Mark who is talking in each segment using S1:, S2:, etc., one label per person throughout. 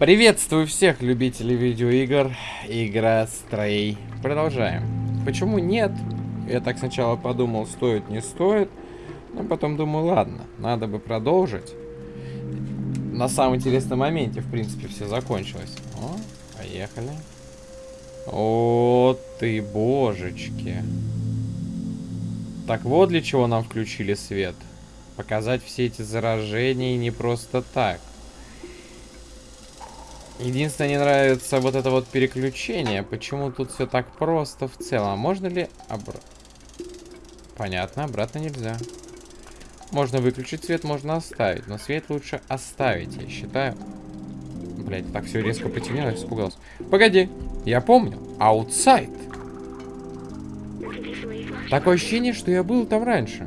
S1: Приветствую всех любителей видеоигр. Игра Стрей. Продолжаем. Почему нет? Я так сначала подумал, стоит, не стоит. Но потом думаю, ладно, надо бы продолжить. На самом интересном моменте, в принципе, все закончилось. О, поехали. О, ты божечки. Так вот для чего нам включили свет. Показать все эти заражения не просто так. Единственное, не нравится вот это вот переключение. Почему тут все так просто в целом? Можно ли... Обр... Понятно, обратно нельзя. Можно выключить свет, можно оставить. Но свет лучше оставить, я считаю. Блять, так все резко потемнело, я испугался. Погоди, я помню. Outside. Такое ощущение, что я был там раньше.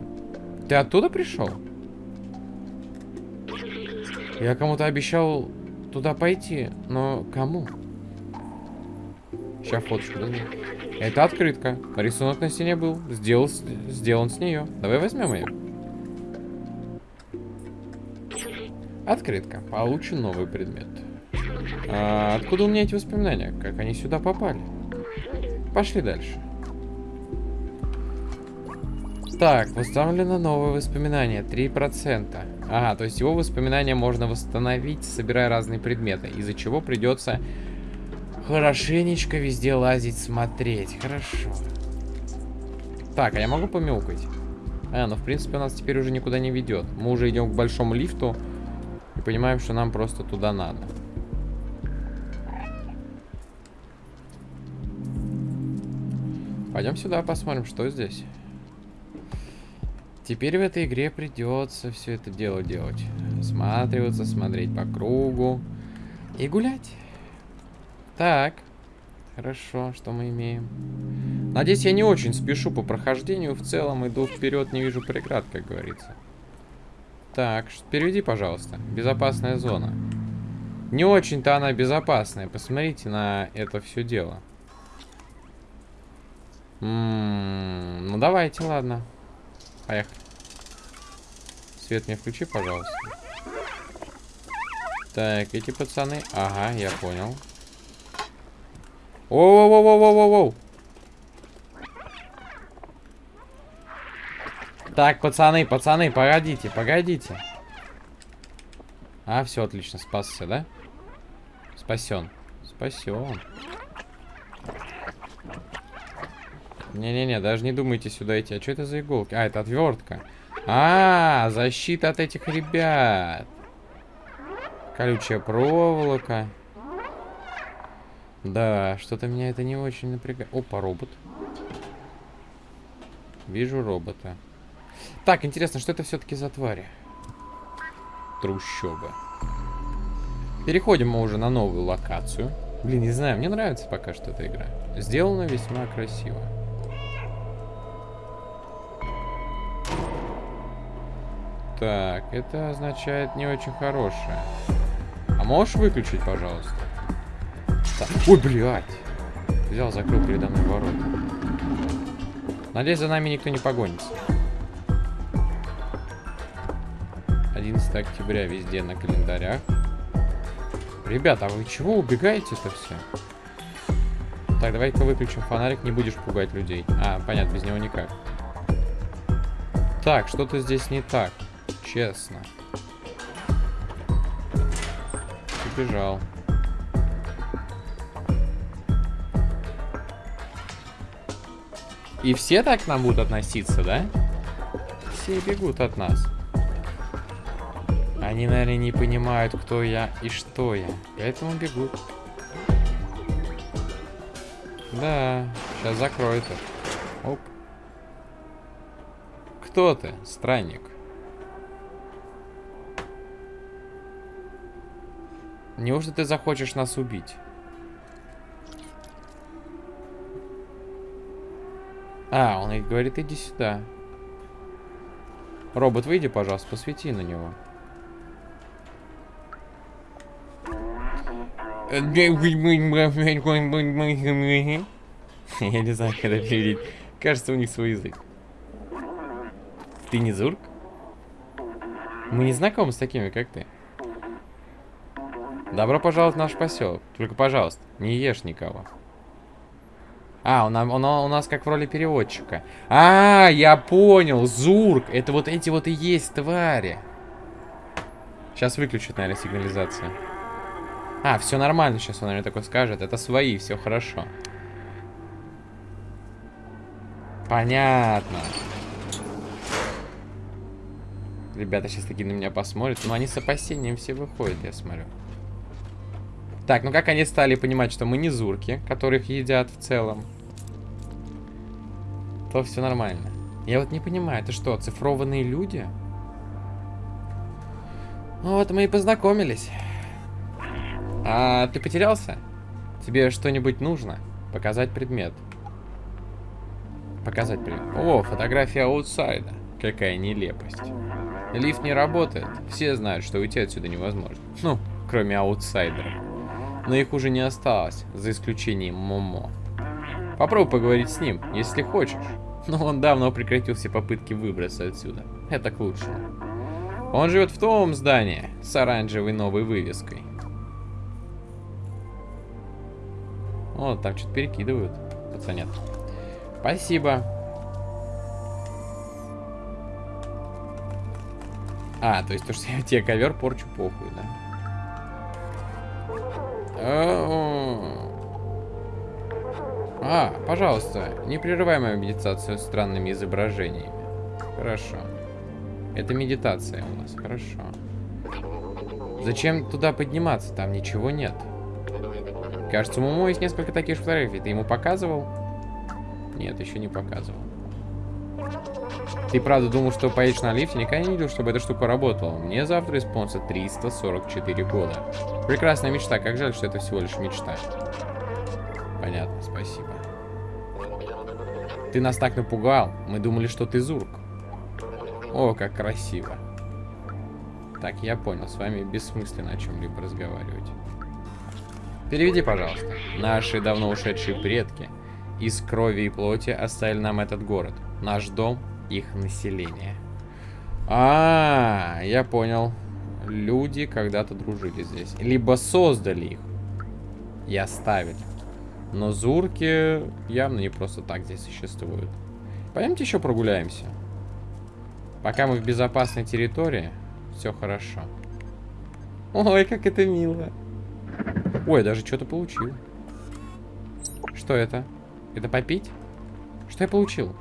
S1: Ты оттуда пришел? Я кому-то обещал туда пойти, но кому? Сейчас фоточку дадим. Это открытка. Рисунок на стене был. Сделал, сделан с нее. Давай возьмем ее. Открытка. Получен новый предмет. А, откуда у меня эти воспоминания? Как они сюда попали? Пошли дальше. Так, восстановлено новое воспоминание. 3%. Ага, то есть его воспоминания можно восстановить, собирая разные предметы. Из-за чего придется хорошенечко везде лазить, смотреть. Хорошо. Так, а я могу помелкать? А, ну в принципе у нас теперь уже никуда не ведет. Мы уже идем к большому лифту и понимаем, что нам просто туда надо. Пойдем сюда посмотрим, что здесь. Теперь в этой игре придется все это дело делать. Сматриваться, смотреть по кругу и гулять. Так. Хорошо, что мы имеем? Надеюсь, я не очень спешу по прохождению. В целом иду вперед, не вижу преград, как говорится. Так, переведи, пожалуйста. Безопасная зона. Не очень-то она безопасная. Посмотрите на это все дело. М -м -м, ну давайте, ладно. Поехали. Свет мне включи, пожалуйста. Так, эти пацаны... Ага, я понял. Воу-воу-воу-воу-воу-воу! Так, пацаны, пацаны, погодите, погодите. А, все, отлично, спасся, да? Спасен. Спасен. Не-не-не, даже не думайте сюда идти. А что это за иголки? А, это отвертка. А, защита от этих ребят. Колючая проволока. Да, что-то меня это не очень напрягает. Опа, робот. Вижу робота. Так, интересно, что это все-таки за твари? Трущоба. Переходим мы уже на новую локацию. Блин, не знаю, мне нравится пока что эта игра. Сделана весьма красиво. Так, это означает не очень хорошее. А можешь выключить, пожалуйста? Так. Ой, блядь. Взял, закрыл передо мной ворота. Надеюсь, за нами никто не погонится. 11 октября везде на календарях. Ребята, а вы чего убегаете-то все? Так, давай-ка выключим фонарик, не будешь пугать людей. А, понятно, без него никак. Так, что-то здесь не так честно. Убежал. И все так к нам будут относиться, да? Все бегут от нас. Они, наверное, не понимают, кто я и что я. Поэтому бегут. Да, сейчас закроется. Оп. Кто ты, странник? Неужто ты захочешь нас убить? А, он и говорит, иди сюда. Робот, выйди, пожалуйста, посвети на него. Я не знаю, как это переводить. Кажется, у них свой язык. Ты не Зурк? Мы не знакомы с такими, как ты. Добро пожаловать в наш поселок. Только, пожалуйста, не ешь никого. А, он, он, он у нас как в роли переводчика. А, я понял, Зурк. Это вот эти вот и есть твари. Сейчас выключат, наверное, сигнализацию. А, все нормально, сейчас он, наверное, такой скажет. Это свои, все хорошо. Понятно. Ребята сейчас такие на меня посмотрят. Но они с опасением все выходят, я смотрю. Так, ну как они стали понимать, что мы не зурки, которых едят в целом, то все нормально. Я вот не понимаю, это что, цифрованные люди? Ну вот мы и познакомились. А ты потерялся? Тебе что-нибудь нужно? Показать предмет. Показать предмет. О, фотография аутсайда. Какая нелепость. Лифт не работает. Все знают, что уйти отсюда невозможно. Ну, кроме аутсайдеров. Но их уже не осталось, за исключением Момо. Попробуй поговорить с ним, если хочешь. Но он давно прекратил все попытки выбраться отсюда. Это к лучшему. Он живет в том здании с оранжевой новой вывеской. О, там что-то перекидывают. Пацанят. Спасибо. А, то есть то, что я тебе ковер порчу, похуй, да? А, пожалуйста, не прерывай мою медитацию странными изображениями. Хорошо. Это медитация у нас, хорошо. Зачем туда подниматься? Там ничего нет. Кажется, у Момо есть несколько таких фотографий. Ты ему показывал? Нет, еще не показывал. Ты правда думал, что поедешь на лифте? Никогда не видел, чтобы эта штука работала. Мне завтра исполнится 344 года. Прекрасная мечта. Как жаль, что это всего лишь мечта. Понятно, спасибо. Ты нас так напугал. Мы думали, что ты Зурк. О, как красиво. Так, я понял. С вами бессмысленно о чем-либо разговаривать. Переведи, пожалуйста. Наши давно ушедшие предки из крови и плоти оставили нам этот город. Наш дом, их население. А, -а, -а я понял. Люди когда-то дружили здесь. Либо создали их и оставили. Но зурки явно не просто так здесь существуют. Пойдемте еще прогуляемся. Пока мы в безопасной территории, все хорошо. Ой, как это мило. Ой, даже что-то получил. Что это? Это попить? Что я получил?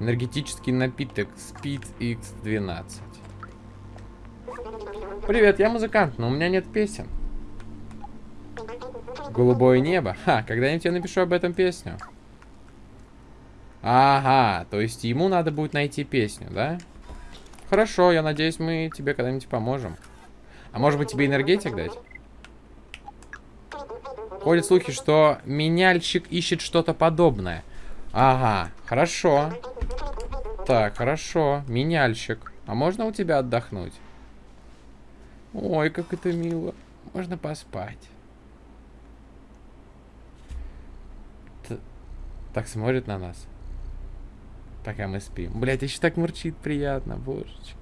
S1: Энергетический напиток Speed X12. Привет, я музыкант, но у меня нет песен. Голубое небо. Ха, когда-нибудь я напишу об этом песню. Ага, то есть ему надо будет найти песню, да? Хорошо, я надеюсь, мы тебе когда-нибудь поможем. А может быть тебе энергетик дать? Ходят слухи, что меняльщик ищет что-то подобное. Ага, хорошо. Так, хорошо. Меняльщик. А можно у тебя отдохнуть? Ой, как это мило. Можно поспать. Т так смотрит на нас. Пока мы спим. Блять, еще так мурчит приятно, божечки.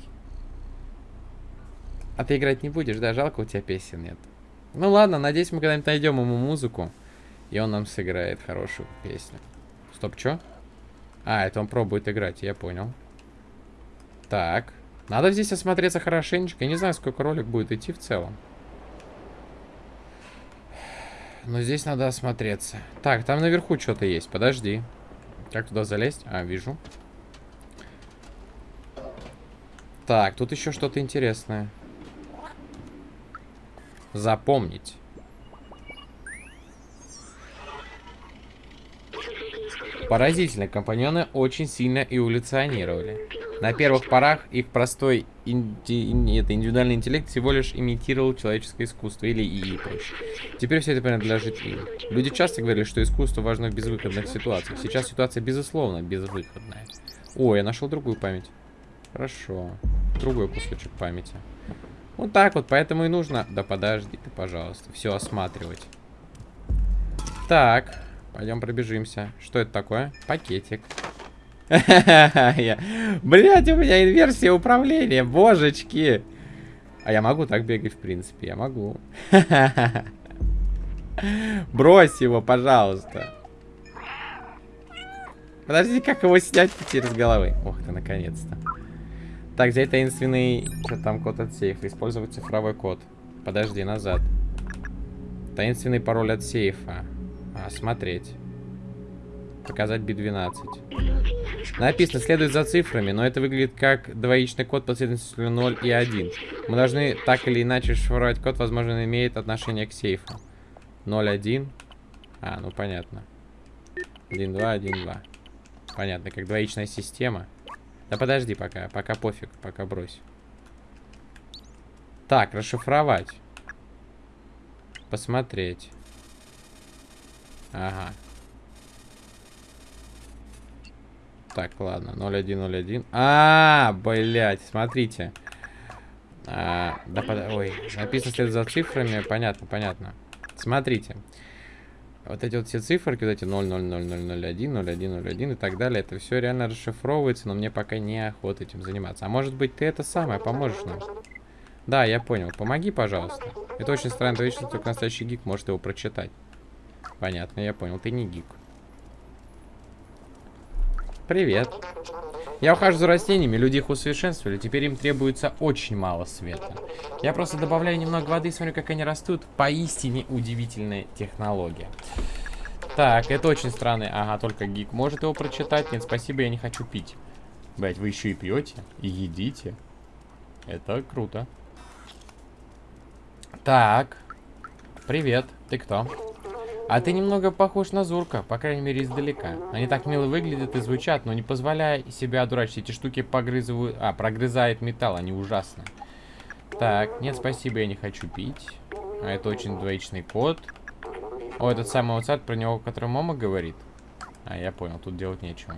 S1: А ты играть не будешь, да? Жалко, у тебя песен нет. Ну ладно, надеюсь, мы когда-нибудь найдем ему музыку. И он нам сыграет хорошую песню. Стоп, что? А, это он пробует играть, я понял. Так. Надо здесь осмотреться хорошенечко. Я не знаю, сколько ролик будет идти в целом. Но здесь надо осмотреться. Так, там наверху что-то есть. Подожди. Как туда залезть? А, вижу. Так, тут еще что-то интересное. Запомнить. Поразительно, компаньоны очень сильно эволюционировали. На первых порах их простой инди... это индивидуальный интеллект всего лишь имитировал человеческое искусство или ИИ проще. Теперь все это принадлежит им. Люди часто говорили, что искусство важно в безвыходных ситуациях. Сейчас ситуация безусловно безвыходная. О, я нашел другую память. Хорошо. Другой кусочек памяти. Вот так вот, поэтому и нужно... Да подожди ты, пожалуйста, все осматривать. Так, пойдем пробежимся. Что это такое? Пакетик. Блять, у меня инверсия управления, божечки. А я могу так бегать, в принципе, я могу. Брось его, пожалуйста. Подожди, как его снять с головы? Ох ты, наконец-то. Так, взять таинственный... Что там код от сейфа? Использовать цифровой код. Подожди, назад. Таинственный пароль от сейфа. А, смотреть. Показать B12. Написано, следует за цифрами, но это выглядит как двоичный код последовательностью 0 и 1. Мы должны так или иначе шифровать код, возможно, он имеет отношение к сейфу. 0, 1. А, ну понятно. 1, 2, 1, 2. Понятно, как двоичная система. Да подожди пока, пока пофиг, пока брось. Так, расшифровать. Посмотреть. Ага. Так, ладно, 0101. А, -а, -а блядь, смотрите. А, да, под... ой, написано след за цифрами, понятно, понятно. Смотрите. Вот эти вот все циферки, вот эти 00001, 0101 и так далее, это все реально расшифровывается, но мне пока не охота этим заниматься. А может быть ты это самое поможешь нам? Да, я понял. Помоги, пожалуйста. Это очень странная вещь, только настоящий гик может его прочитать. Понятно, я понял. Ты не гик. Привет. Я ухожу за растениями, люди их усовершенствовали, теперь им требуется очень мало света. Я просто добавляю немного воды и смотрю, как они растут. Поистине удивительная технология. Так, это очень странный. Ага, только гик может его прочитать. Нет, спасибо, я не хочу пить. Блять, вы еще и пьете, и едите. Это круто. Так. Привет. Ты кто? А ты немного похож на Зурка, по крайней мере издалека. Они так мило выглядят и звучат, но не позволяя себя одурачить. Эти штуки погрызывают... А, прогрызает металл, они ужасны. Так, нет, спасибо, я не хочу пить. А это очень двоичный код. О, этот самый WhatsApp, про него, который мама говорит. А, я понял, тут делать нечего.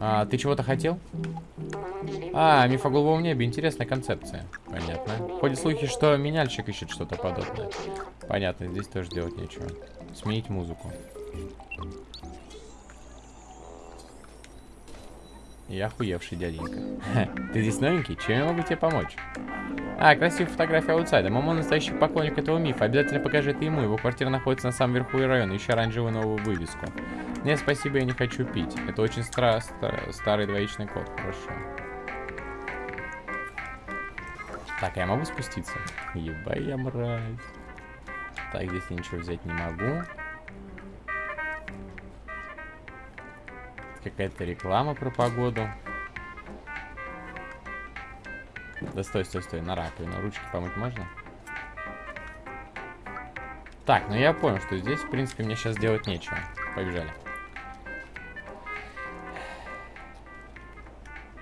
S1: А, ты чего-то хотел? А, миф о голубом небе. Интересная концепция. Понятно. Ходят слухи, что меняльщик ищет что-то подобное. Понятно, здесь тоже делать нечего. Сменить музыку. Я охуевший дяденька. Ты здесь новенький? Чем я могу тебе помочь? А, красивая фотография аутсайда. Мама настоящий поклонник этого мифа. Обязательно покажи это ему. Его квартира находится на самом верху района. Еще оранжевую новую вывеску. Нет, спасибо, я не хочу пить. Это очень стра стар старый двоичный код. Хорошо. Так, а я могу спуститься? Еба я мразь. Так, здесь я ничего взять не могу. Какая-то реклама про погоду. Да стой, стой, стой, на раковину. Ручки помыть можно? Так, ну я понял, что здесь, в принципе, мне сейчас делать нечего. Побежали.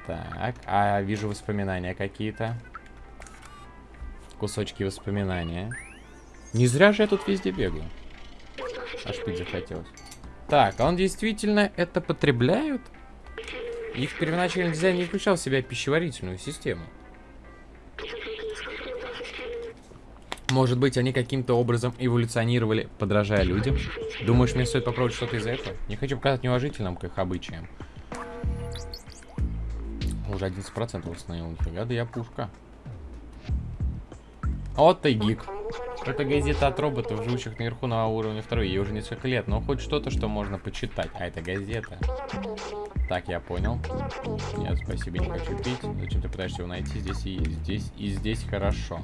S1: Так, а вижу воспоминания какие-то. Кусочки воспоминания. Не зря же я тут везде бегаю. Аж пить захотелось. Так, а он действительно это потребляют? Их первоначальный дизайн не включал в себя пищеварительную систему. Может быть, они каким-то образом эволюционировали, подражая людям? Думаешь, мне стоит попробовать что-то из этого? Не хочу показать неуважительным к их обычаям. Уже 11% установил. Нифига, да я пушка. Вот ты гик. Это газета от роботов, живущих наверху на уровне второй. Ей уже несколько лет, но хоть что-то, что можно почитать. А это газета. Так, я понял. Нет, спасибо, не хочу пить. Зачем ты пытаешься его найти? Здесь и здесь, и здесь хорошо.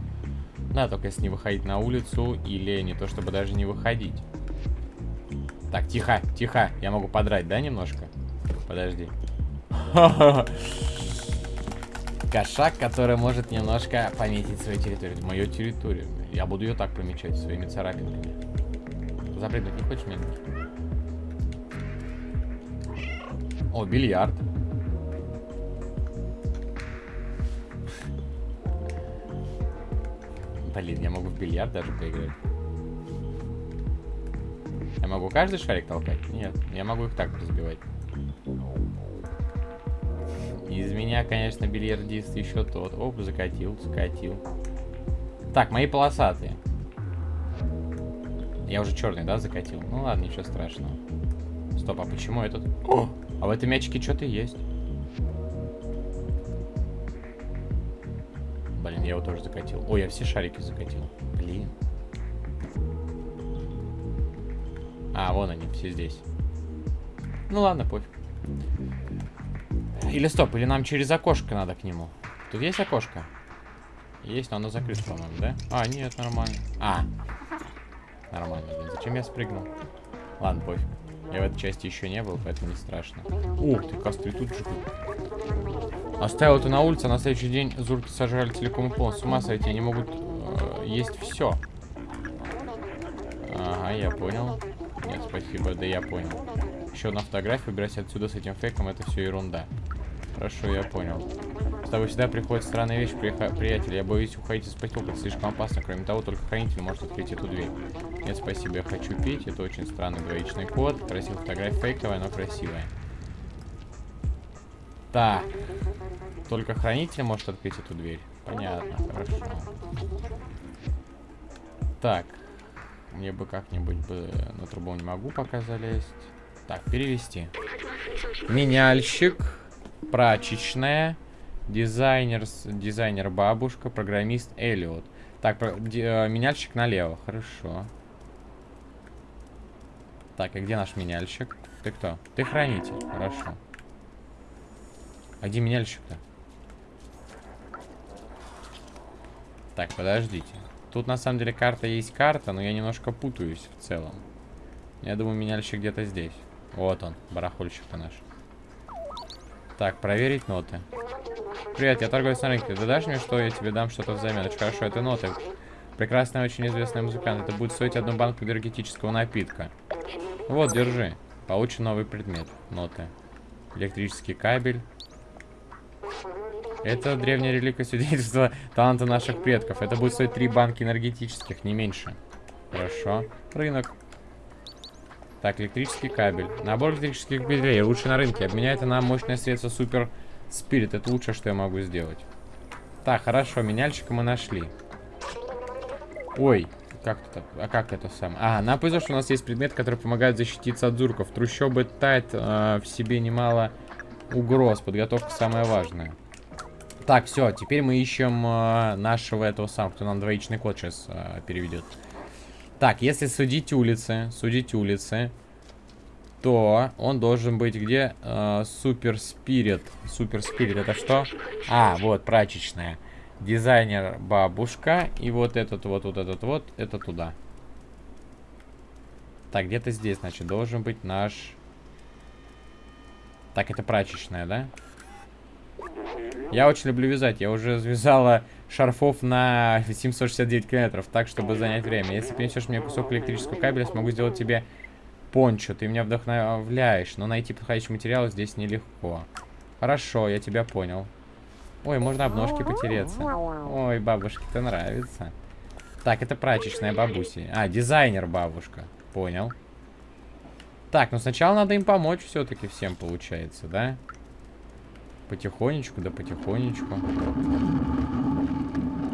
S1: Да, только если не выходить на улицу, или не то, чтобы даже не выходить. Так, тихо, тихо. Я могу подрать, да, немножко? Подожди. Кошак, который может немножко пометить свою территорию. Мою территорию. Я буду ее так помечать своими царапинками. Запрыгнуть не хочешь, медленно? О, бильярд. Блин, я могу в бильярд даже поиграть. Я могу каждый шарик толкать? Нет, я могу их так разбивать. Из меня, конечно, бильярдист еще тот. Оп, закатил, закатил. Так, мои полосатые. Я уже черный, да, закатил? Ну ладно, ничего страшного. Стоп, а почему этот... О! А в этом мячике что-то есть. Блин, я его тоже закатил. Ой, я все шарики закатил. Блин. А, вон они, все здесь. Ну ладно, пофиг. Или стоп, или нам через окошко надо к нему. Тут есть окошко? Есть, но оно закрыто, по-моему, да? А, нет, нормально. А. Нормально, блин. Зачем я спрыгнул? Ладно, пофиг. Я в этой части еще не был, поэтому не страшно. Ух ты, костры тут же. Оставил это на улице, а на следующий день зурки сожрали целиком и полностью. С ума сойти, они могут э, есть все. Ага, я понял. Нет, спасибо, да я понял. Еще одна фотография, убирайся отсюда с этим фейком, это все ерунда. Хорошо, я понял. С тобой всегда приходит странная вещь, приятель. Я боюсь уходить из поселка, слишком опасно. Кроме того, только хранитель может открыть эту дверь. Нет, спасибо, я хочу пить. Это очень странный двоичный код. Красивая фотография, фейковая, но красивая. Так. Только хранитель может открыть эту дверь. Понятно, хорошо. Так. Мне бы как-нибудь бы на трубу не могу пока залезть. Так, перевести. Меняльщик. Прачечная. Дизайнер, дизайнер бабушка. Программист Эллиот. Так, про, ди, э, меняльщик налево. Хорошо. Так, и где наш меняльщик? Ты кто? Ты хранитель. Хорошо. А где меняльщик-то? Так, подождите. Тут на самом деле карта есть карта, но я немножко путаюсь в целом. Я думаю, меняльщик где-то здесь. Вот он, барахольщик-то наш. Так, проверить ноты. Привет, я торговец на рынке. Ты дашь мне что? Я тебе дам что-то взамен. Очень хорошо, это ноты. Прекрасный, очень известный музыкант. Это будет стоить одну банку энергетического напитка. Вот, держи. Получен новый предмет. Ноты. Электрический кабель. Это древняя реликвия свидетельства таланта наших предков. Это будет стоить три банки энергетических, не меньше. Хорошо. Рынок. Так, электрический кабель. Набор электрических кабелей. Лучше на рынке. Обменяй это на мощное средство Супер Спирит. Это лучшее, что я могу сделать. Так, хорошо. Меняльщика мы нашли. Ой. Как это? А как это сам? А, нам повезло, что у нас есть предмет, который помогает защититься от зурков. Трущобы тает э, в себе немало угроз. Подготовка самая важная. Так, все, теперь мы ищем э, нашего этого самого, кто нам двоичный код сейчас э, переведет. Так, если судить улицы, судить улицы, то он должен быть где? Супер Спирит. Супер Спирит, это что? А, вот, прачечная. Дизайнер бабушка. И вот этот вот, вот этот вот, это туда. Так, где-то здесь, значит, должен быть наш... Так, это прачечная, да? Я очень люблю вязать. Я уже связала шарфов на 769 километров, так, чтобы занять время. Если принесешь мне кусок электрического кабеля, смогу сделать тебе пончо. Ты меня вдохновляешь, но найти подходящий материал здесь нелегко. Хорошо, я тебя понял. Ой, можно об ножки потереться. Ой, бабушке-то нравится. Так, это прачечная бабуси. А, дизайнер бабушка. Понял. Так, ну сначала надо им помочь все-таки всем, получается, да? Потихонечку, да потихонечку.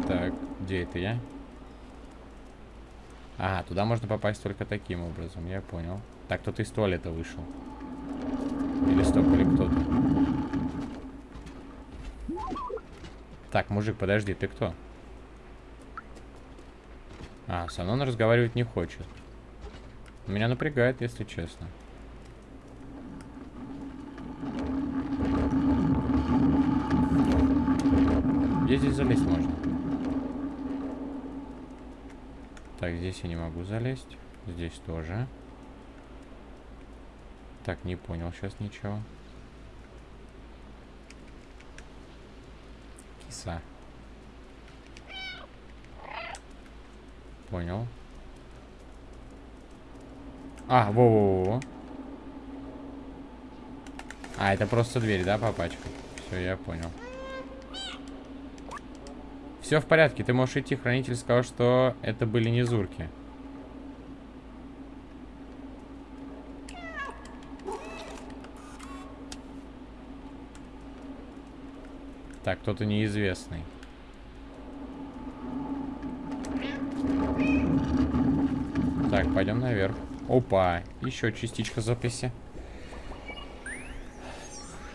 S1: Так, где это я? Ага, туда можно попасть только таким образом, я понял. Так, кто-то из туалета вышел. Или стоп, или кто-то. Так, мужик, подожди, ты кто? А, со мной он разговаривать не хочет. Меня напрягает, если честно. Где здесь залезть можно? Так, здесь я не могу залезть. Здесь тоже. Так, не понял сейчас ничего. Киса. Понял. А, во-во-во. А, это просто дверь, да, папачка? Все, я понял. Все в порядке, ты можешь идти. Хранитель сказал, что это были не зурки. Так, кто-то неизвестный. Так, пойдем наверх. Опа, еще частичка записи.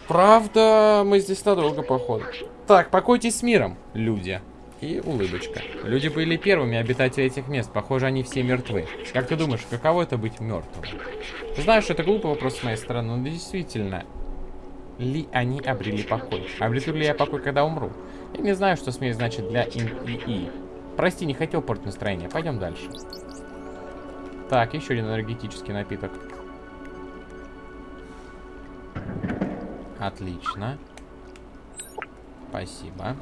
S1: Правда, мы здесь надолго, походу. Так, покойтесь с миром, люди. И улыбочка. Люди были первыми обитатели этих мест. Похоже, они все мертвы. Как ты думаешь, каково это быть мертвым? Что это глупый вопрос с моей стороны, но действительно, ли они обрели покой? Обрету ли я покой, когда умру? Я не знаю, что смерть значит для ИИ. Прости, не хотел портить настроение. Пойдем дальше. Так, еще один энергетический напиток. Отлично. Спасибо.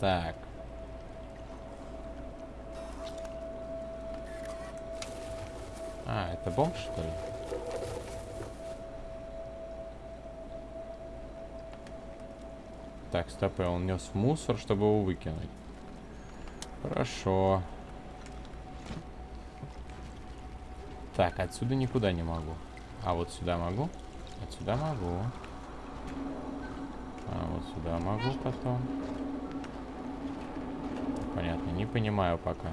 S1: Так. А, это бомб, что ли? Так, стоп, он нес мусор, чтобы его выкинуть. Хорошо. Так, отсюда никуда не могу. А вот сюда могу? Отсюда могу. А вот сюда могу потом. Понятно, не понимаю пока.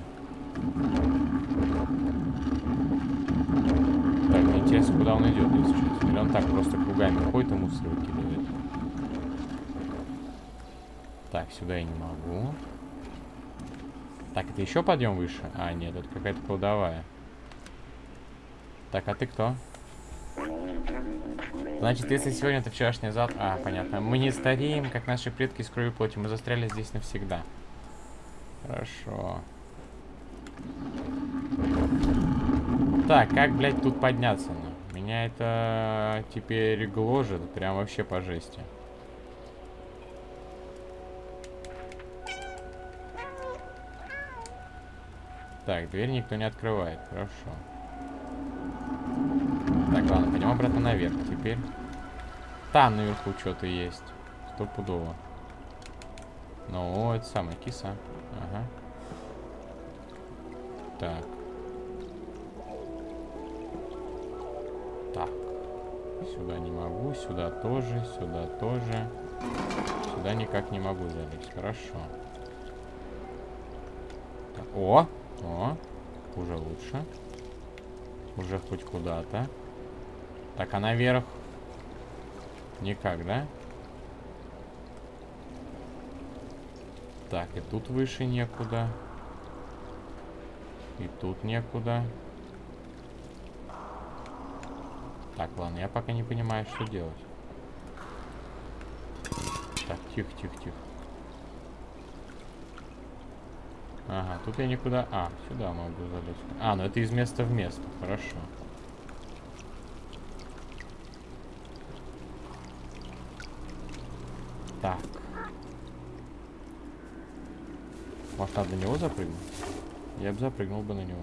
S1: Так, интересно, куда он идет, если честно. Или он так просто кругами ходит и мусор выкидывает. Так, сюда я не могу. Так, это еще подъем выше? А, нет, это какая-то кладовая. Так, а ты кто? Значит, если сегодня это вчерашний зад... А, понятно. Мы не стареем, как наши предки с кровью плоти. Мы застряли здесь навсегда. Хорошо. Так, как, блядь, тут подняться? Ну? Меня это теперь гложет. Прям вообще по жести. Так, дверь никто не открывает. Хорошо. Так, ладно, пойдем обратно наверх теперь. Там наверху что-то есть. Стопудово. Ну, это самая киса. Ага. Так. Так. Сюда не могу, сюда тоже, сюда тоже. Сюда никак не могу залезть. Хорошо. Так. О! О! Уже лучше. Уже хоть куда-то. Так, а наверх? Никак, да? Так, и тут выше некуда. И тут некуда. Так, ладно, я пока не понимаю, что делать. Так, тихо, тихо, тихо. Ага, тут я никуда... А, сюда могу залезть. А, ну это из места в место. Хорошо. Так. Может, надо на него запрыгнуть? Я бы запрыгнул бы на него.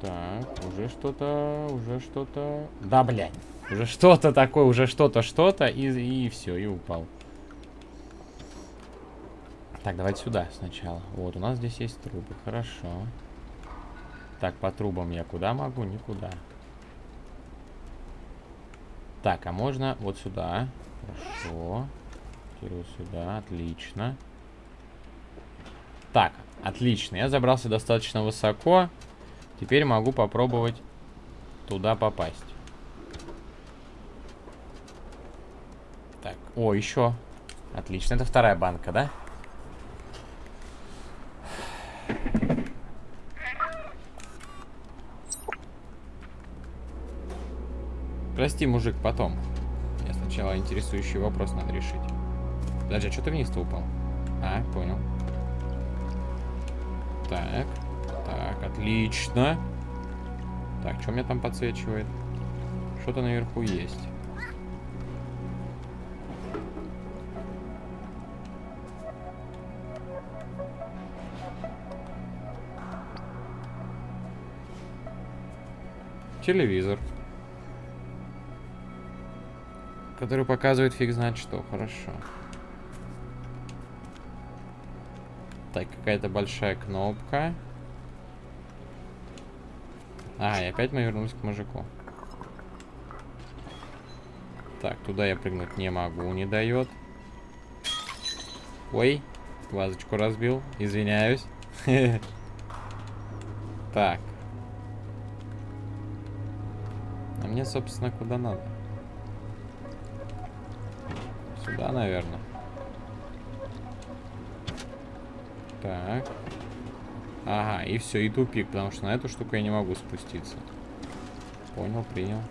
S1: Так, уже что-то, уже что-то... Да, блядь. Уже что-то такое, уже что-то, что-то, и, и все, и упал. Так, давайте сюда сначала. Вот, у нас здесь есть трубы, хорошо. Так, по трубам я куда могу? Никуда. Так, а можно вот сюда. Хорошо. Вот сюда. Отлично. Так, отлично. Я забрался достаточно высоко. Теперь могу попробовать туда попасть. Так, о, еще. Отлично, это вторая банка, да? Прости, мужик, потом. Я сначала интересующий вопрос надо решить. Подожди, а что ты вниз-то упал? А, понял. Так. Так, отлично. Так, что меня там подсвечивает? Что-то наверху есть. Телевизор. Который показывает фиг знает что. Хорошо. Так, какая-то большая кнопка. А, и опять мы вернулись к мужику. Так, туда я прыгнуть не могу, не дает. Ой, вазочку разбил. Извиняюсь. Так. А мне, собственно, куда надо? Да, наверное. Так. Ага, и все, и тупик, потому что на эту штуку я не могу спуститься. Понял, принял.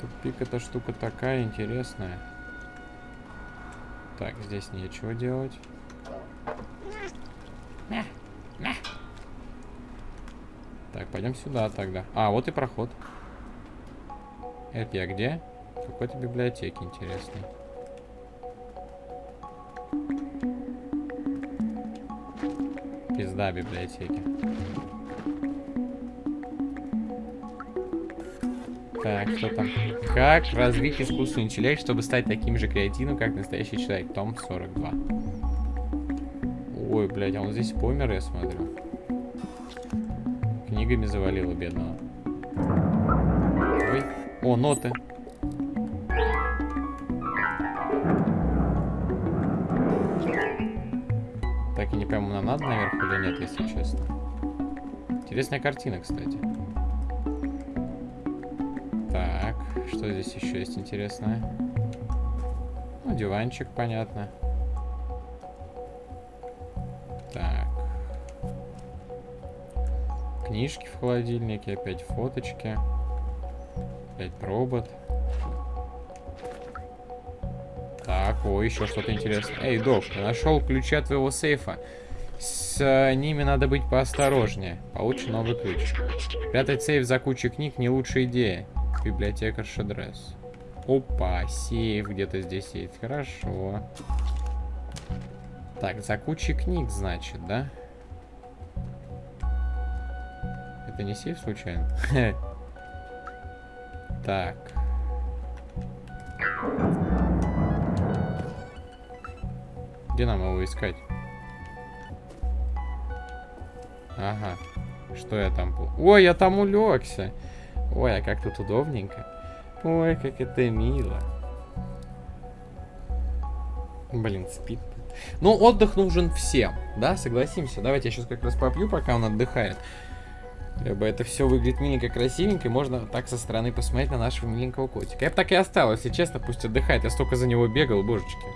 S1: Тупик эта штука такая интересная. Так, здесь нечего делать. Так, пойдем сюда тогда. А, вот и проход. Это я где? Какой-то библиотеке интересной. Пизда библиотеки. Так, что там? Как развить искусственный интеллект, чтобы стать таким же креативным, как настоящий человек? Том 42. Ой, блядь, а он здесь помер, я смотрю. Книгами завалило бедного. Ой. О, ноты. Интересная картина, кстати. Так, что здесь еще есть интересное? Ну, диванчик, понятно. Так. Книжки в холодильнике, опять фоточки. Опять робот. Так, о, еще что-то интересное. Эй, док, нашел ключи от твоего сейфа. С э, ними надо быть поосторожнее. Получи новый ключ. Прятать сейф за кучей книг не лучшая идея. Библиотека Шадрес. Опа, сейф где-то здесь есть. Хорошо. Так, за кучей книг, значит, да? Это не сейф случайно? Так. Где нам его искать? Ага. Что я там... Ой, я там улегся. Ой, а как тут удобненько. Ой, как это мило. Блин, спит. Ну, отдых нужен всем, да, согласимся. Давайте я сейчас как раз попью, пока он отдыхает. Либо это все выглядит миленько, красивенько, и можно так со стороны посмотреть на нашего миленького котика. Я бы так и оставил, если честно, пусть отдыхает. Я столько за него бегал, божечки.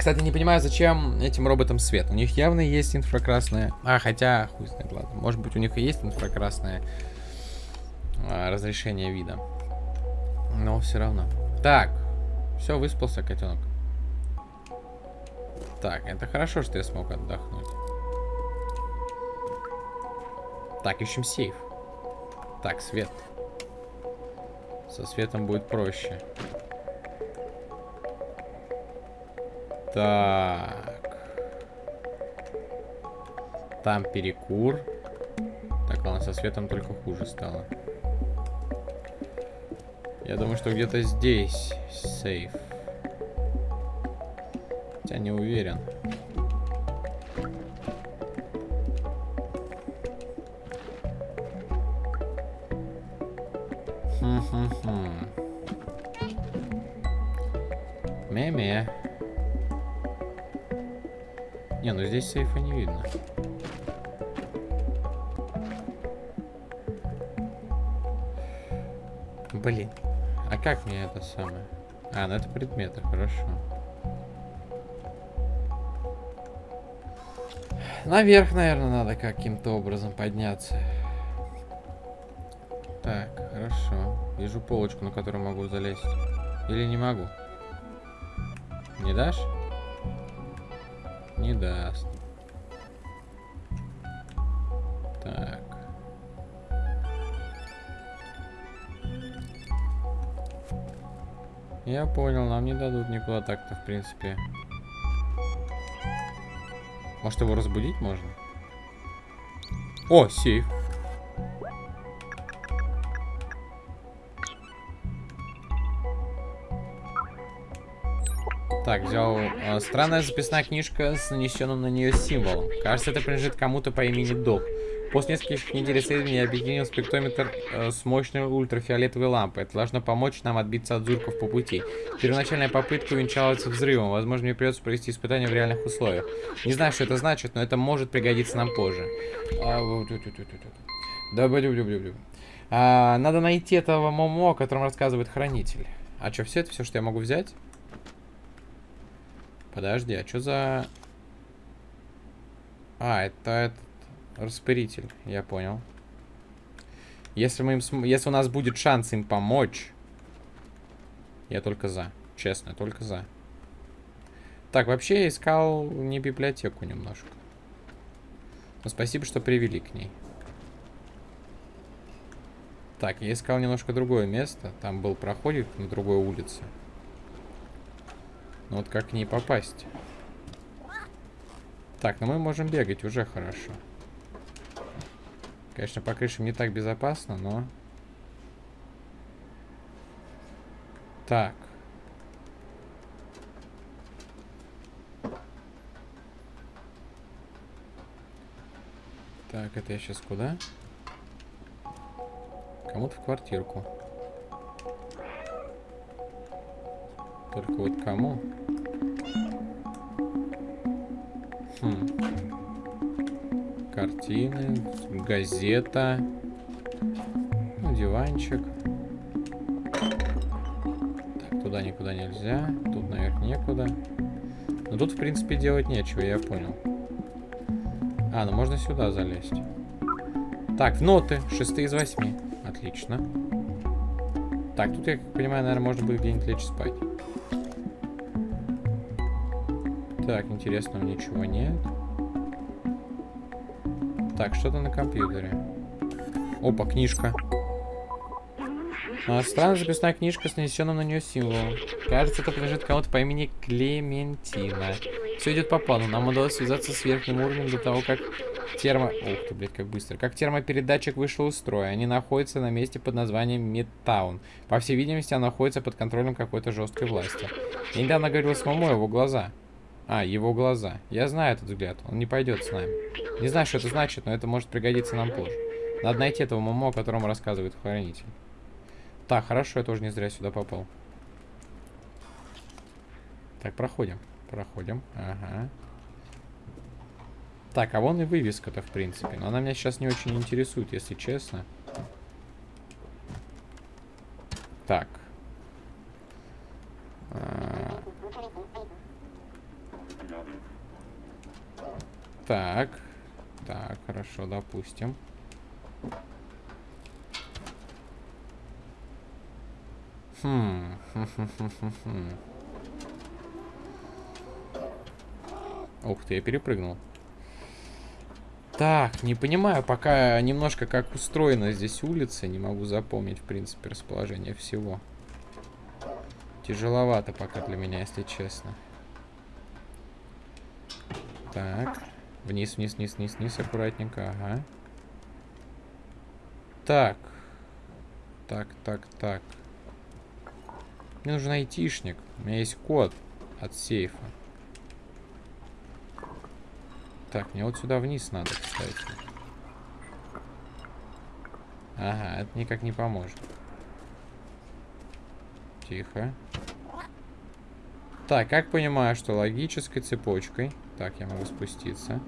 S1: Кстати, не понимаю, зачем этим роботам свет. У них явно есть инфракрасное... А, хотя, хуй знает, ладно. Может быть, у них и есть инфракрасное а, разрешение вида. Но все равно. Так. Все, выспался котенок. Так, это хорошо, что я смог отдохнуть. Так, ищем сейф. Так, свет. Со светом будет проще. Так. Там перекур. Так, ладно, со светом только хуже стало. Я думаю, что где-то здесь сейф. Хотя не уверен. Сейфа не видно. Блин. А как мне это самое? А, ну это предметы, хорошо. Наверх, наверное, надо каким-то образом подняться. Так, хорошо. Вижу полочку, на которую могу залезть. Или не могу? Не дашь? Не даст. Я понял, нам не дадут никуда так-то, в принципе. Может его разбудить можно? О, сейф. Так, взял э, странная записная книжка с нанесенным на нее символом. Кажется, это принадлежит кому-то по имени Док. После нескольких недель исследований я объединил спектрометр э, с мощной ультрафиолетовой лампой. Это должно помочь нам отбиться от зурков по пути. Первоначальная попытка увенчалась взрывом. Возможно, мне придется провести испытания в реальных условиях. Не знаю, что это значит, но это может пригодиться нам позже. А. Да, блю, блю, блю, блю. А, надо найти этого Момо, о котором рассказывает хранитель. А что, все это все, что я могу взять? Подожди, а что за... А, это этот распылитель, я понял. Если, мы им см... Если у нас будет шанс им помочь, я только за. Честно, только за. Так, вообще я искал не библиотеку немножко. Но спасибо, что привели к ней. Так, я искал немножко другое место. Там был проходик на другой улице. Но вот как к ней попасть? Так, ну мы можем бегать, уже хорошо. Конечно, по крышам не так безопасно, но... Так. Так, это я сейчас куда? Кому-то в квартирку. Только вот кому? Хм. Картины, газета, ну, диванчик. Так, туда никуда нельзя. Тут наверх некуда. Но тут, в принципе, делать нечего, я понял. А, ну можно сюда залезть. Так, ноты. Шестые из восьми. Отлично. Так, тут, я как понимаю, наверное, можно будет где-нибудь лечь спать. Так, интересного ничего нет. Так, что-то на компьютере. Опа, книжка. А, странная записная книжка с нанесенным на нее символом. Кажется, это принадлежит кому-то по имени Клементина. Все идет по плану. Нам удалось связаться с верхним уровнем до того, как термо... Ух ты, блядь, как быстро. Как термопередатчик вышел из строя. Они находятся на месте под названием Мидтаун. По всей видимости, она находится под контролем какой-то жесткой власти. Я недавно говорил с мамой его глаза. А, его глаза. Я знаю этот взгляд. Он не пойдет с нами. Не знаю, что это значит, но это может пригодиться нам позже. Надо найти этого мамо, о котором рассказывает хранитель. Так, хорошо, я тоже не зря сюда попал. Так, проходим. Проходим. Ага. Так, а вон и вывеска-то, в принципе. Но она меня сейчас не очень интересует, если честно. Так. А... Так. Так, хорошо, допустим. Хм. Ух ты, я перепрыгнул. Так, не понимаю пока немножко, как устроена здесь улица. Не могу запомнить, в принципе, расположение всего. Тяжеловато пока для меня, если честно. Так. Вниз, вниз, вниз, вниз, вниз, аккуратненько, ага. Так. Так, так, так. Мне нужен айтишник. У меня есть код от сейфа. Так, мне вот сюда вниз надо, кстати. Ага, это никак не поможет. Тихо. Так, как понимаю, что логической цепочкой... Так, я могу спуститься.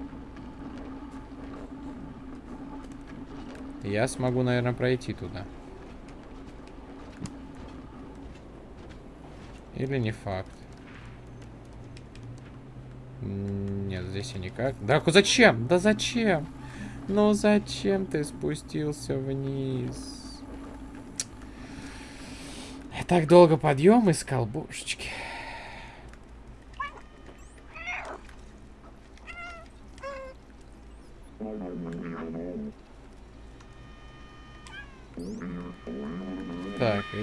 S1: Я смогу, наверное, пройти туда. Или не факт. Нет, здесь и никак. Да зачем? Да зачем? Ну зачем ты спустился вниз? Я так долго подъем искал, божечки.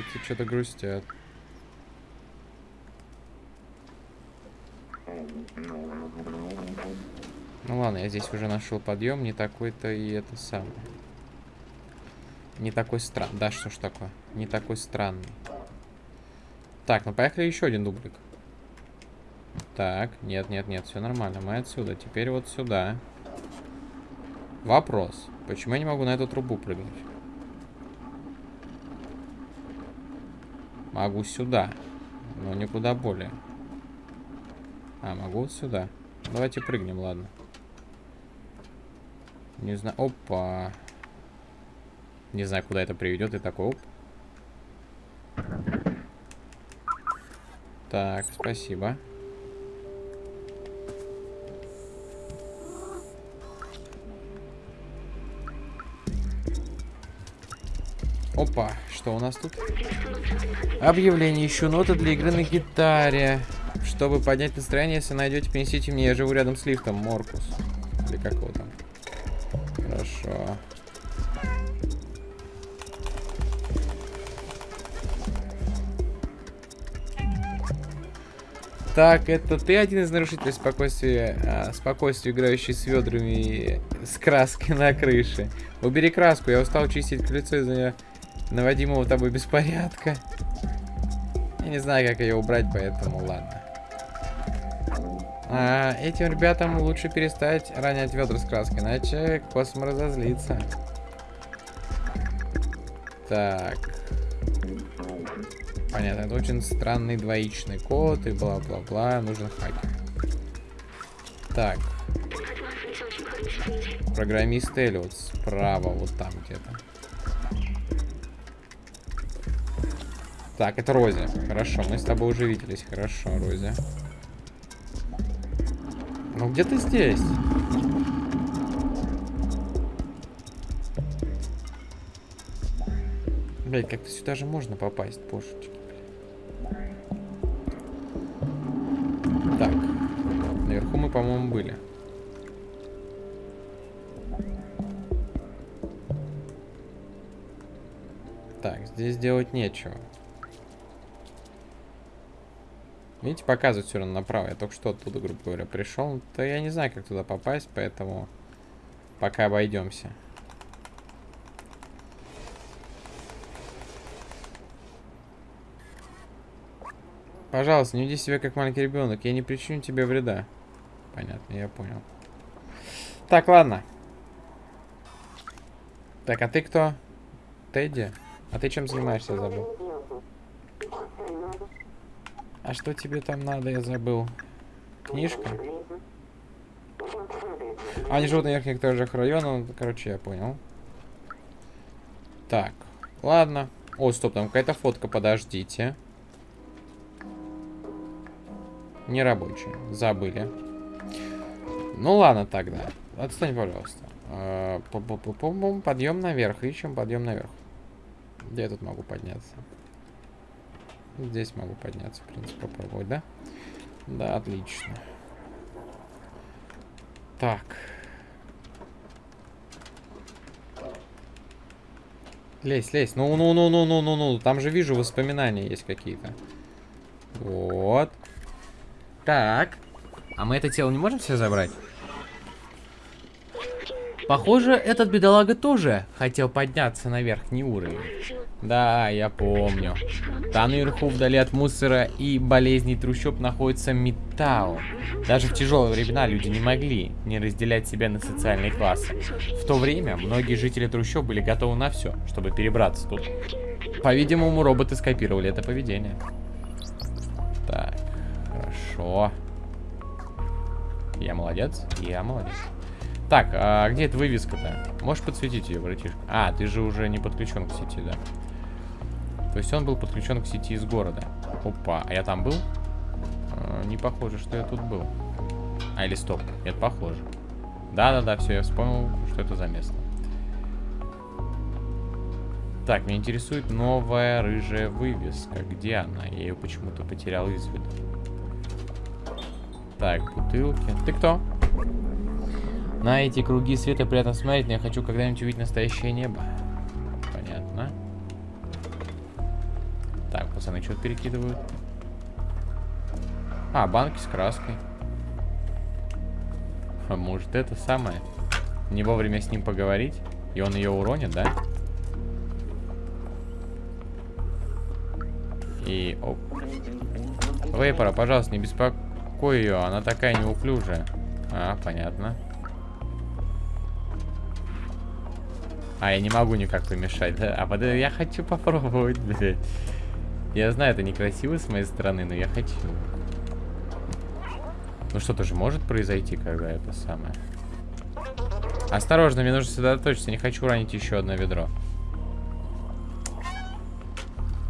S1: Эти что-то грустят. Ну ладно, я здесь уже нашел подъем, не такой-то и это самое. Не такой странный. Да, что ж такое? Не такой странный. Так, ну поехали еще один дублик. Так, нет, нет, нет, все нормально. Мы отсюда. Теперь вот сюда. Вопрос. Почему я не могу на эту трубу прыгнуть? Могу сюда. Но никуда более. А, могу вот сюда. Давайте прыгнем, ладно. Не знаю. Опа. Не знаю, куда это приведет. И такой, оп. Так, спасибо. Опа, что у нас тут? Объявление. Ищу ноты для игры на гитаре. Чтобы поднять настроение, если найдете, принесите мне. Я живу рядом с лифтом. Моркус. Или как его там? Хорошо. Так, это ты один из нарушителей спокойствия, а, спокойствия, играющий с ведрами с краской на крыше. Убери краску, я устал чистить колесо из-за наводимого тобой беспорядка. Я не знаю, как ее убрать, поэтому ладно. А, этим ребятам лучше перестать ронять ведра с краской, иначе Космо разозлится. Так. Понятно, это очень странный двоичный код и бла-бла-бла. Нужен хакер. Так. Программист Эллиот справа, вот там где-то. Так, это Рози. Хорошо, мы с тобой уже виделись. Хорошо, Рози. Ну где ты здесь? Блять, как-то сюда же можно попасть, божечки. Так. Наверху мы, по-моему, были. Так, здесь делать нечего. Видите, показывает все равно направо. Я только что оттуда, грубо говоря, пришел. То я не знаю, как туда попасть, поэтому пока обойдемся. Пожалуйста, не веди себя как маленький ребенок. Я не причиню тебе вреда. Понятно, я понял. Так, ладно. Так, а ты кто? Тедди? А ты чем занимаешься, забыл? А что тебе там надо, я забыл? Книжка? А, они живут на верхних этажах района. Короче, я понял. Так, ладно. О, стоп, там какая-то фотка, подождите. Не рабочая. Забыли. Ну ладно тогда. Отстань, пожалуйста. А, подъем наверх. Ищем подъем наверх. Где я тут могу подняться? Здесь могу подняться, в принципе, попробовать, да? Да, отлично. Так. Лезь, лезь. Ну, ну, ну, ну, ну, ну, ну. Там же вижу воспоминания есть какие-то. Вот. Так. А мы это тело не можем себе забрать? Похоже, этот бедолага тоже хотел подняться на верхний уровень. Да, я помню. Там наверху, вдали от мусора и болезней трущоб, находится металл. Даже в тяжелые времена люди не могли не разделять себя на социальные классы. В то время многие жители трущоб были готовы на все, чтобы перебраться тут. По-видимому, роботы скопировали это поведение. Так, хорошо. Я молодец? Я молодец. Так, а где эта вывеска-то? Можешь подсветить ее, братишка? А, ты же уже не подключен к сети, да? То есть он был подключен к сети из города. Опа, а я там был? А, не похоже, что я тут был. А, или стоп, это похоже. Да-да-да, все, я вспомнил, что это за место. Так, меня интересует новая рыжая вывеска. Где она? Я ее почему-то потерял из виду. Так, бутылки. Ты кто? На эти круги света приятно смотреть, но я хочу когда-нибудь увидеть настоящее небо. Понятно. Так, пацаны что-то перекидывают. А, банки с краской. А может это самое? Не вовремя с ним поговорить? И он ее уронит, да? И оп. Вейпора, пожалуйста, не беспокой ее, она такая неуклюжая. А, понятно. А, я не могу никак помешать, да? А под... я хочу попробовать, блядь. Я знаю, это некрасиво с моей стороны, но я хочу. Ну что-то же может произойти, когда это самое. Осторожно, мне нужно сосредоточиться. Не хочу ранить еще одно ведро.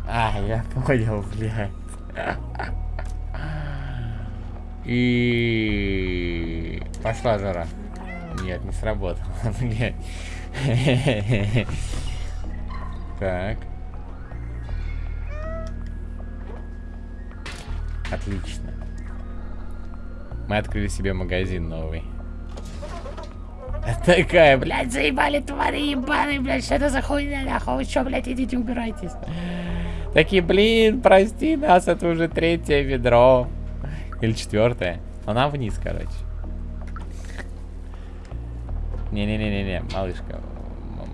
S1: А, я понял, блядь. И пошла жара. Нет, не сработало, блядь. Так. Отлично. Мы открыли себе магазин новый. Такая, блядь, заебали твари ебаные, блядь, что это за хуйня, нахуй, вы что, блядь, идите убирайтесь. Такие, блин, прости нас, это уже третье ведро. Или четвертое. Но нам вниз, короче. Не-не-не-не-не, малышка.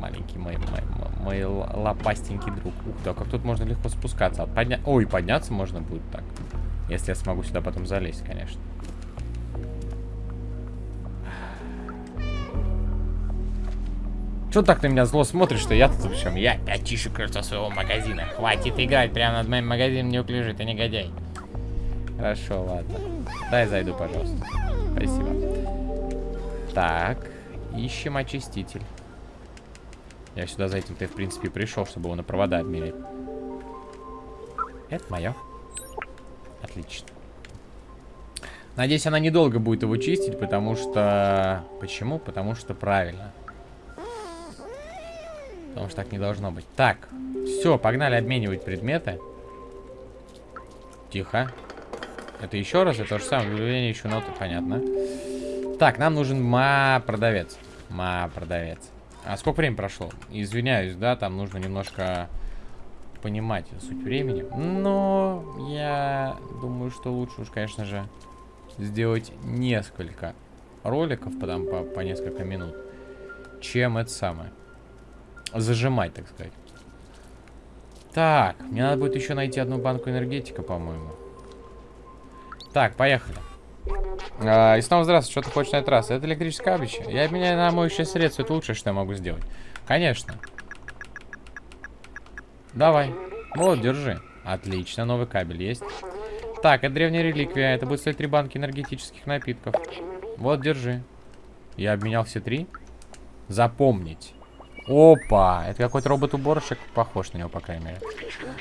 S1: Маленький мой, мой, мой лопастенький друг. Ух ты, а как тут можно легко спускаться? Подня... Ой, подняться можно будет так. Если я смогу сюда потом залезть, конечно. Что так на меня зло смотришь, что я тут в чем? Я опять крыльцо своего магазина. Хватит играть прямо над моим магазином, не уклежи, ты негодяй. Хорошо, ладно. Дай зайду, пожалуйста. Спасибо. Так, ищем очиститель. Я сюда за этим-то, в принципе, пришел, чтобы его на провода обмерить. Это мое. Отлично. Надеюсь, она недолго будет его чистить, потому что... Почему? Потому что правильно. Потому что так не должно быть. Так, все, погнали обменивать предметы. Тихо. Это еще раз, это то же самое, объявление еще ноты, понятно. Так, нам нужен ма-продавец. Ма-продавец. А сколько времени прошло? Извиняюсь, да, там нужно немножко понимать суть времени. Но я думаю, что лучше уж, конечно же, сделать несколько роликов, потом по, по несколько минут, чем это самое зажимать, так сказать. Так, мне надо будет еще найти одну банку энергетика, по-моему. Так, поехали. А, и снова здравствуйте, что ты хочешь на этот раз? Это электрическое кабич. Я обменяю на моющее средство, это лучшее, что я могу сделать. Конечно. Давай. Вот, держи. Отлично, новый кабель есть. Так, это древняя реликвия. Это будет стоить три банки энергетических напитков. Вот, держи. Я обменял все три. Запомнить. Опа, это какой-то робот-уборщик, похож на него, по крайней мере.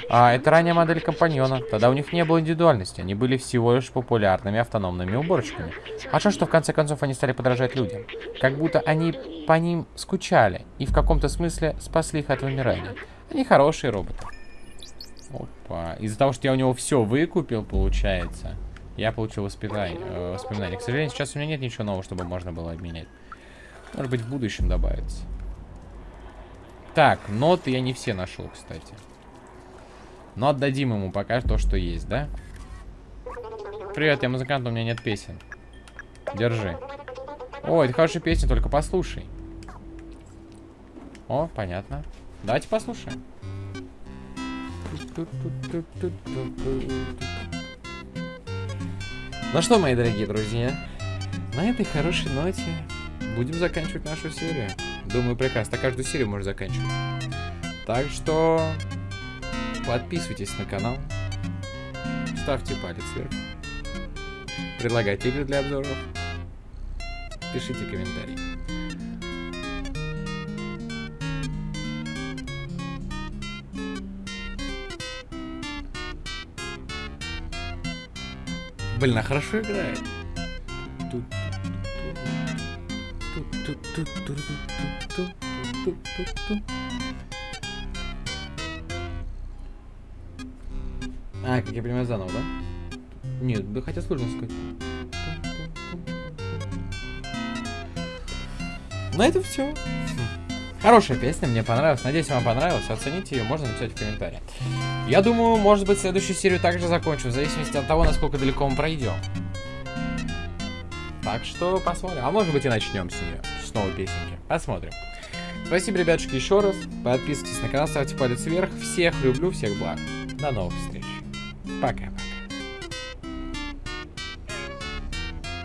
S1: А, это ранняя модель компаньона. Тогда у них не было индивидуальности, они были всего лишь популярными автономными уборщиками. А что, что в конце концов они стали подражать людям? Как будто они по ним скучали и в каком-то смысле спасли их от вымирания. Они хорошие роботы. Опа, из-за того, что я у него все выкупил, получается, я получил воспитание, э, воспоминания. К сожалению, сейчас у меня нет ничего нового, чтобы можно было обменять. Может быть, в будущем добавится. Так, ноты я не все нашел, кстати. Но отдадим ему пока то, что есть, да? Привет, я музыкант, у меня нет песен. Держи. О, это хорошая песня, только послушай. О, понятно. Давайте послушаем. Ну что, мои дорогие друзья, на этой хорошей ноте будем заканчивать нашу серию. Думаю, прекрасно. Каждую серию можно заканчивать. Так что подписывайтесь на канал. Ставьте палец вверх. Предлагайте игры для обзоров. Пишите комментарии. Блин, а хорошо играет. А, как я понимаю, заново, да? Нет, да хотя сложно сказать. На этом все. Хорошая песня, мне понравилась. Надеюсь, вам понравилась. Оцените ее, можно написать в комментариях. Я думаю, может быть, следующую серию также закончу, в зависимости от того, насколько далеко мы пройдем. Так что посмотрим. А может быть и начнем с нее, с новой песенки. Посмотрим. Спасибо, ребятушки, еще раз. Подписывайтесь на канал, ставьте палец вверх. Всех люблю, всех благ. До новых встреч. Пока.